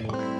Okay.